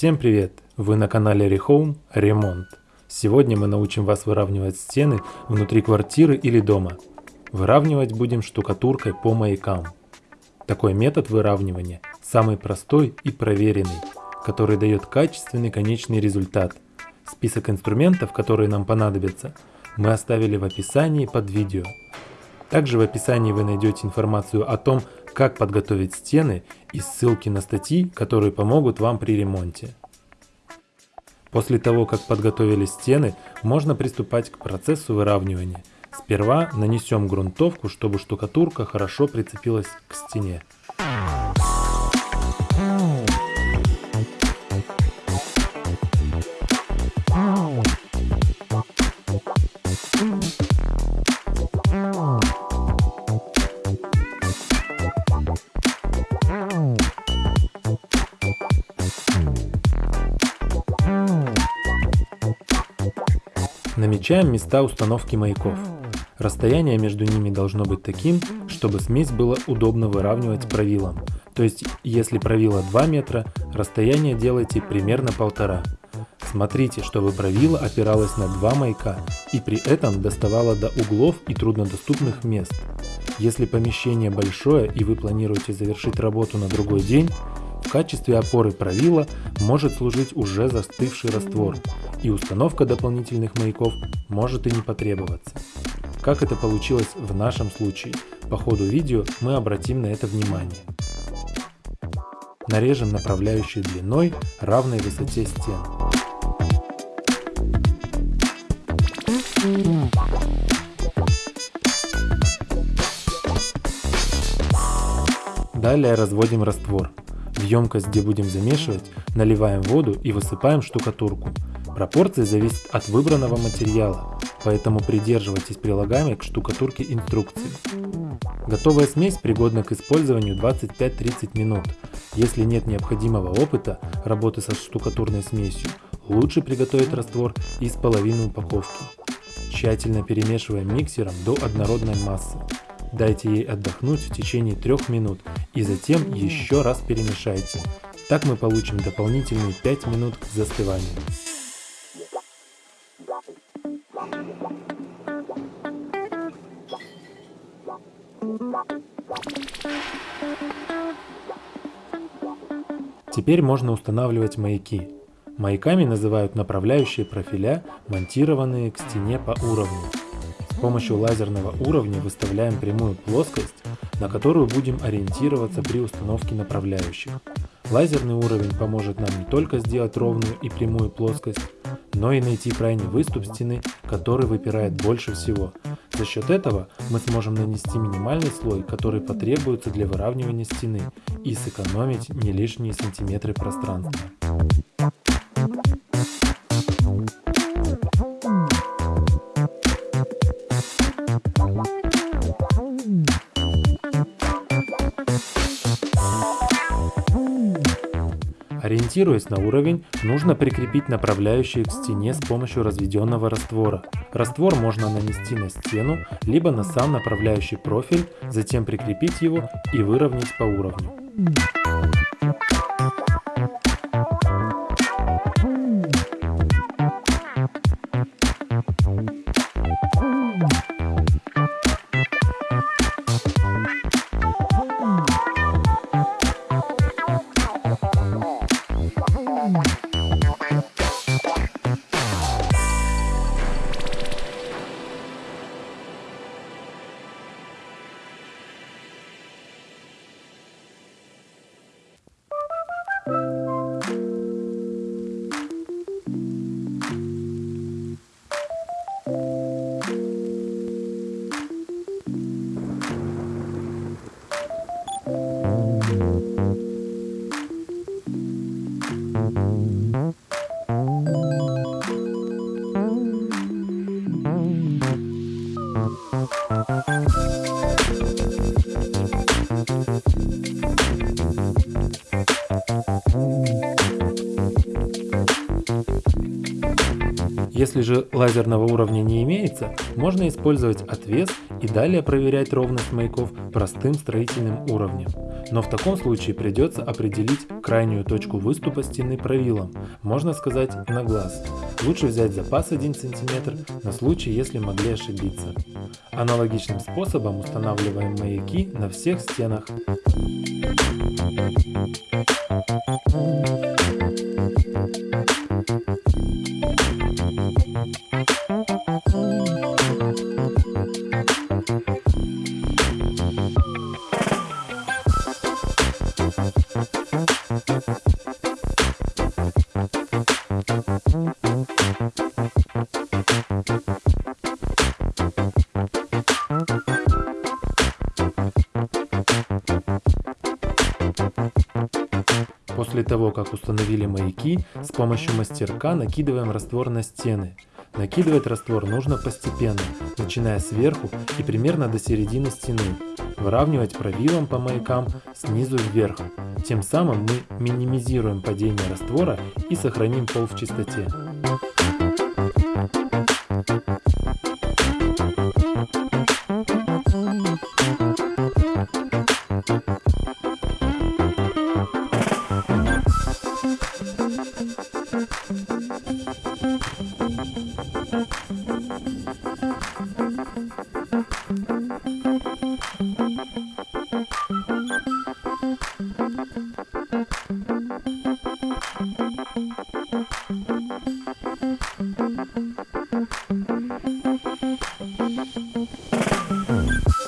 Всем привет! Вы на канале Rehome Ремонт. Сегодня мы научим вас выравнивать стены внутри квартиры или дома. Выравнивать будем штукатуркой по маякам. Такой метод выравнивания самый простой и проверенный, который дает качественный конечный результат. Список инструментов, которые нам понадобятся, мы оставили в описании под видео. Также в описании вы найдете информацию о том, как подготовить стены и ссылки на статьи, которые помогут вам при ремонте. После того, как подготовили стены, можно приступать к процессу выравнивания. Сперва нанесем грунтовку, чтобы штукатурка хорошо прицепилась к стене. Намечаем места установки маяков. Расстояние между ними должно быть таким, чтобы смесь было удобно выравнивать правилом. То есть, если правило 2 метра, расстояние делайте примерно полтора. Смотрите, чтобы правило опиралось на два маяка и при этом доставало до углов и труднодоступных мест. Если помещение большое и вы планируете завершить работу на другой день, в качестве опоры правила может служить уже застывший раствор, и установка дополнительных маяков может и не потребоваться. Как это получилось в нашем случае, по ходу видео мы обратим на это внимание. Нарежем направляющей длиной равной высоте стен. Далее разводим раствор. В емкость, где будем замешивать, наливаем воду и высыпаем штукатурку. Пропорции зависят от выбранного материала, поэтому придерживайтесь прилагаемой к штукатурке инструкции. Готовая смесь пригодна к использованию 25-30 минут. Если нет необходимого опыта работы со штукатурной смесью, лучше приготовить раствор из половины упаковки. Тщательно перемешиваем миксером до однородной массы. Дайте ей отдохнуть в течение 3 минут и затем еще раз перемешайте. Так мы получим дополнительные 5 минут к застыванию. Теперь можно устанавливать маяки. Маяками называют направляющие профиля, монтированные к стене по уровню. Помощью лазерного уровня выставляем прямую плоскость, на которую будем ориентироваться при установке направляющих. Лазерный уровень поможет нам не только сделать ровную и прямую плоскость, но и найти крайний выступ стены, который выпирает больше всего. За счет этого мы сможем нанести минимальный слой, который потребуется для выравнивания стены и сэкономить не лишние сантиметры пространства. Ориентируясь на уровень, нужно прикрепить направляющие к стене с помощью разведенного раствора. Раствор можно нанести на стену, либо на сам направляющий профиль, затем прикрепить его и выровнять по уровню. Если же лазерного уровня не имеется, можно использовать отвес и далее проверять ровность маяков простым строительным уровнем. Но в таком случае придется определить крайнюю точку выступа стены правилом, можно сказать на глаз. Лучше взять запас 1 см на случай, если могли ошибиться. Аналогичным способом устанавливаем маяки на всех стенах. После того, как установили маяки, с помощью мастерка накидываем раствор на стены. Накидывать раствор нужно постепенно, начиная сверху и примерно до середины стены. Выравнивать правилом по маякам снизу вверх. Тем самым мы минимизируем падение раствора и сохраним пол в чистоте. Не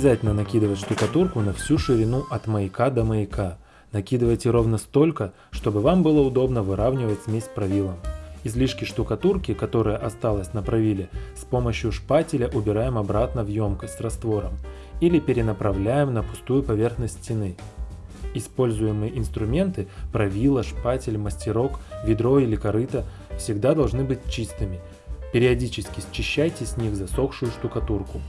обязательно накидывать штукатурку на всю ширину от маяка до маяка. Накидывайте ровно столько, чтобы вам было удобно выравнивать смесь правилом. Излишки штукатурки, которая осталась на правиле, с помощью шпателя убираем обратно в емкость с раствором или перенаправляем на пустую поверхность стены. Используемые инструменты, правило, шпатель, мастерок, ведро или корыто всегда должны быть чистыми. Периодически счищайте с них засохшую штукатурку.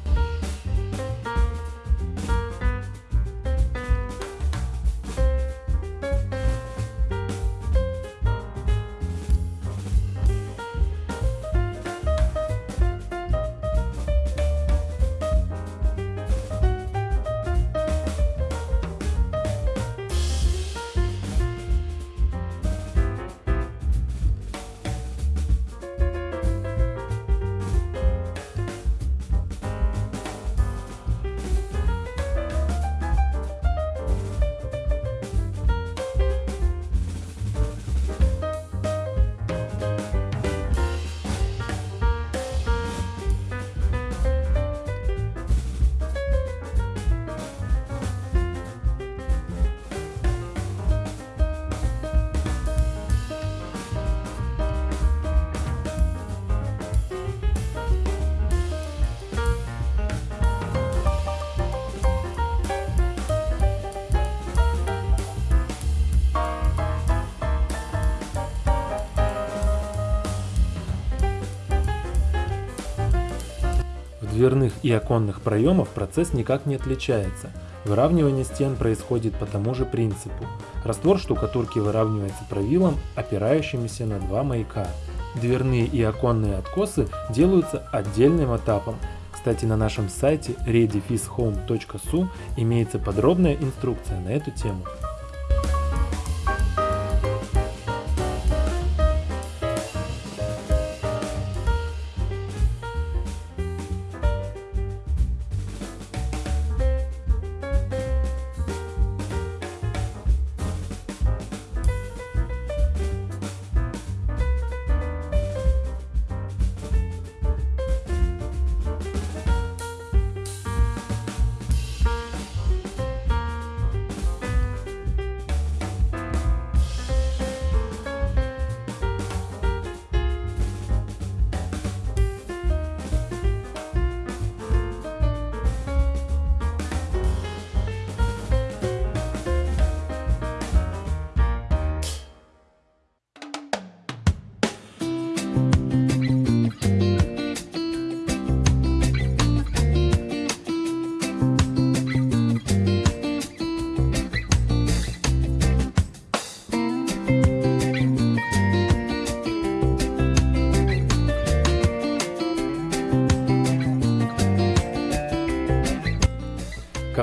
Дверных и оконных проемов процесс никак не отличается. Выравнивание стен происходит по тому же принципу. Раствор штукатурки выравнивается правилом, опирающимися на два маяка. Дверные и оконные откосы делаются отдельным этапом. Кстати, на нашем сайте readyfishome.su имеется подробная инструкция на эту тему.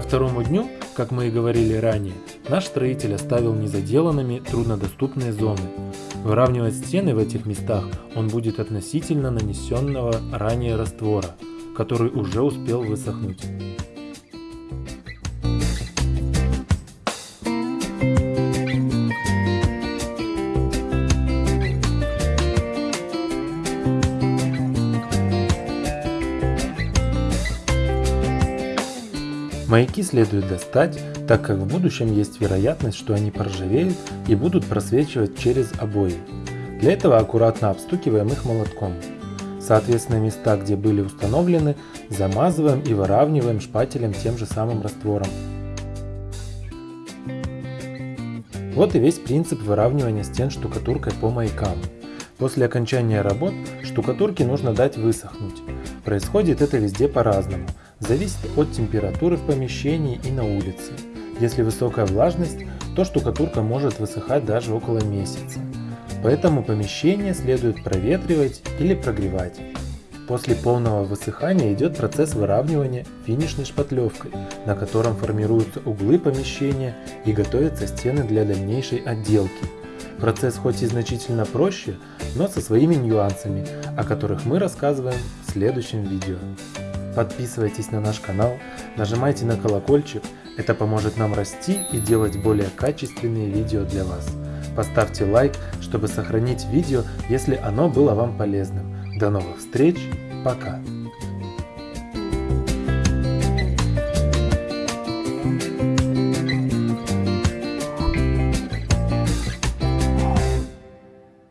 Второму дню, как мы и говорили ранее, наш строитель оставил незаделанными труднодоступные зоны. Выравнивать стены в этих местах он будет относительно нанесенного ранее раствора, который уже успел высохнуть. Маяки следует достать, так как в будущем есть вероятность, что они поржавеют и будут просвечивать через обои. Для этого аккуратно обстукиваем их молотком. Соответственно, места, где были установлены, замазываем и выравниваем шпателем тем же самым раствором. Вот и весь принцип выравнивания стен штукатуркой по маякам. После окончания работ штукатурке нужно дать высохнуть. Происходит это везде по-разному – зависит от температуры в помещении и на улице. Если высокая влажность, то штукатурка может высыхать даже около месяца. Поэтому помещение следует проветривать или прогревать. После полного высыхания идет процесс выравнивания финишной шпатлевкой, на котором формируются углы помещения и готовятся стены для дальнейшей отделки. Процесс хоть и значительно проще, но со своими нюансами, о которых мы рассказываем в следующем видео. Подписывайтесь на наш канал, нажимайте на колокольчик, это поможет нам расти и делать более качественные видео для вас. Поставьте лайк, чтобы сохранить видео, если оно было вам полезным. До новых встреч, пока!